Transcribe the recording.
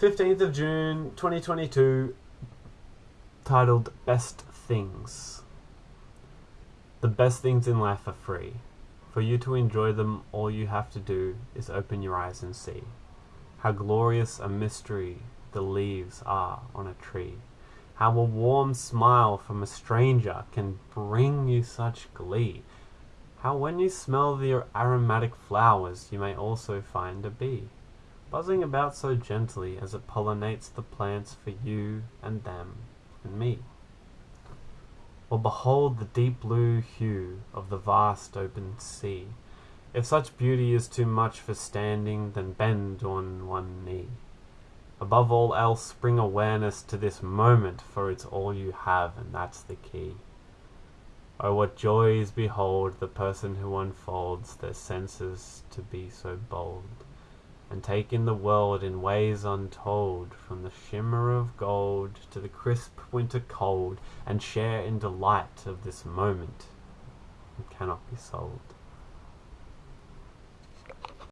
15th of June 2022, titled Best Things. The best things in life are free. For you to enjoy them, all you have to do is open your eyes and see how glorious a mystery the leaves are on a tree. How a warm smile from a stranger can bring you such glee. How when you smell the aromatic flowers, you may also find a bee buzzing about so gently as it pollinates the plants for you and them and me. Or behold the deep blue hue of the vast open sea. If such beauty is too much for standing, then bend on one knee. Above all else, bring awareness to this moment, for it's all you have, and that's the key. Oh, what joys behold the person who unfolds their senses to be so bold and take in the world in ways untold, from the shimmer of gold to the crisp winter cold, and share in delight of this moment. It cannot be sold.